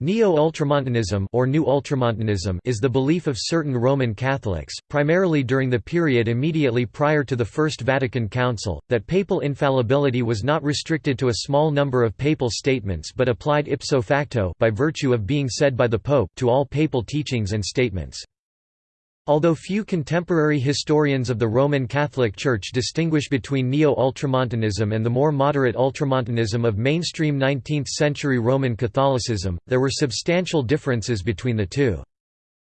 Neo-Ultramontanism or New Ultramontanism is the belief of certain Roman Catholics, primarily during the period immediately prior to the First Vatican Council, that papal infallibility was not restricted to a small number of papal statements but applied ipso facto by virtue of being said by the Pope to all papal teachings and statements. Although few contemporary historians of the Roman Catholic Church distinguish between Neo-Ultramontanism and the more moderate Ultramontanism of mainstream 19th-century Roman Catholicism, there were substantial differences between the two.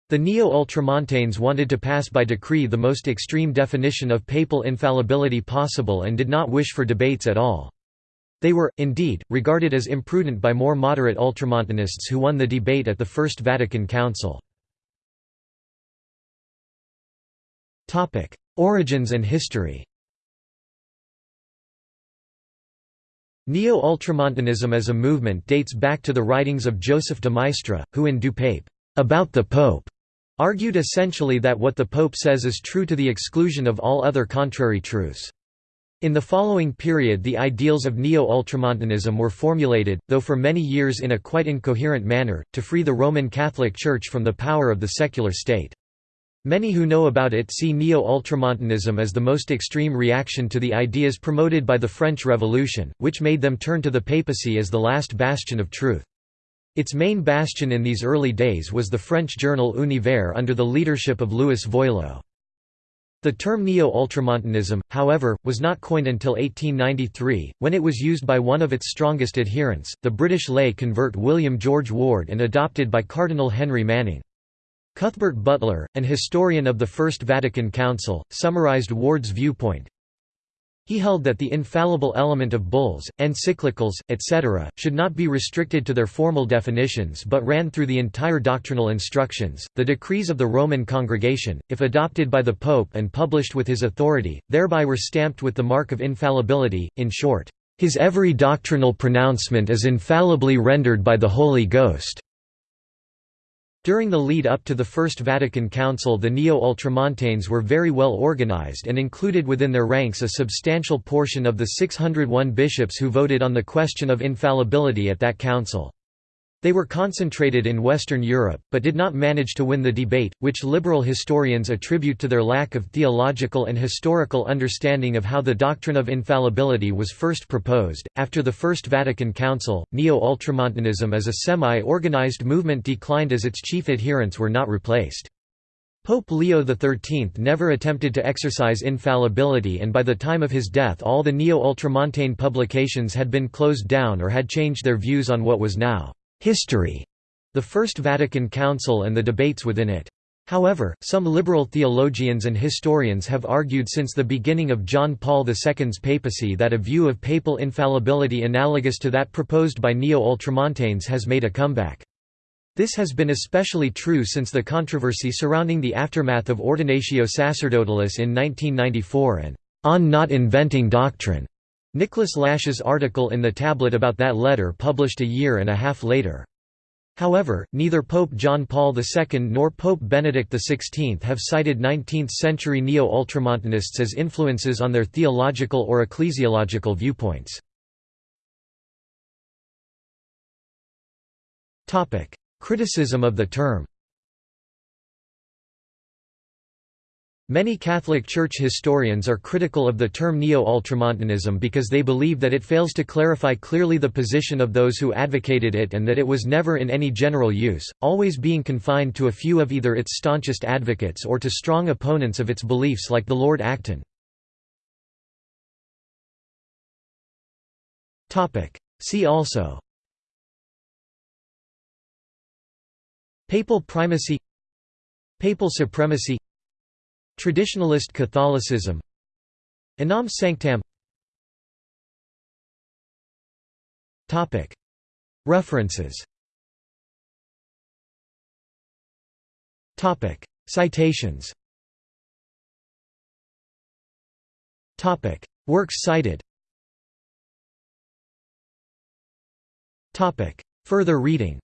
The Neo-Ultramontanes wanted to pass by decree the most extreme definition of papal infallibility possible and did not wish for debates at all. They were, indeed, regarded as imprudent by more moderate Ultramontanists who won the debate at the First Vatican Council. Topic: Origins and history. Neo-Ultramontanism as a movement dates back to the writings of Joseph de Maistre, who in Du Pape, about the Pope, argued essentially that what the Pope says is true to the exclusion of all other contrary truths. In the following period the ideals of Neo-Ultramontanism were formulated, though for many years in a quite incoherent manner, to free the Roman Catholic Church from the power of the secular state. Many who know about it see Neo-Ultramontanism as the most extreme reaction to the ideas promoted by the French Revolution, which made them turn to the papacy as the last bastion of truth. Its main bastion in these early days was the French journal Univers under the leadership of Louis Veuillot. The term Neo-Ultramontanism, however, was not coined until 1893, when it was used by one of its strongest adherents, the British lay convert William George Ward and adopted by Cardinal Henry Manning. Cuthbert Butler, an historian of the First Vatican Council, summarized Ward's viewpoint. He held that the infallible element of bulls, encyclicals, etc., should not be restricted to their formal definitions but ran through the entire doctrinal instructions. The decrees of the Roman Congregation, if adopted by the Pope and published with his authority, thereby were stamped with the mark of infallibility, in short, his every doctrinal pronouncement is infallibly rendered by the Holy Ghost. During the lead up to the First Vatican Council the Neo-Ultramontanes were very well organized and included within their ranks a substantial portion of the 601 bishops who voted on the question of infallibility at that council. They were concentrated in Western Europe, but did not manage to win the debate, which liberal historians attribute to their lack of theological and historical understanding of how the doctrine of infallibility was first proposed. After the First Vatican Council, Neo Ultramontanism as a semi organized movement declined as its chief adherents were not replaced. Pope Leo XIII never attempted to exercise infallibility and by the time of his death all the Neo-Ultramontane publications had been closed down or had changed their views on what was now history, the First Vatican Council and the debates within it. However, some liberal theologians and historians have argued since the beginning of John Paul II's papacy that a view of papal infallibility analogous to that proposed by Neo-Ultramontanes has made a comeback. This has been especially true since the controversy surrounding the aftermath of Ordinatio Sacerdotalis in 1994 and on not inventing doctrine. Nicholas Lash's article in the tablet about that letter published a year and a half later. However, neither Pope John Paul II nor Pope Benedict XVI have cited 19th-century Neo-Ultramontanists as influences on their theological or ecclesiological viewpoints. Criticism of the term Many Catholic Church historians are critical of the term Neo-Ultramontanism because they believe that it fails to clarify clearly the position of those who advocated it and that it was never in any general use, always being confined to a few of either its staunchest advocates or to strong opponents of its beliefs like the Lord Acton. See also Papal primacy Papal supremacy Traditionalist Catholicism. Unam Sanctam References. Citations. Works cited. Further reading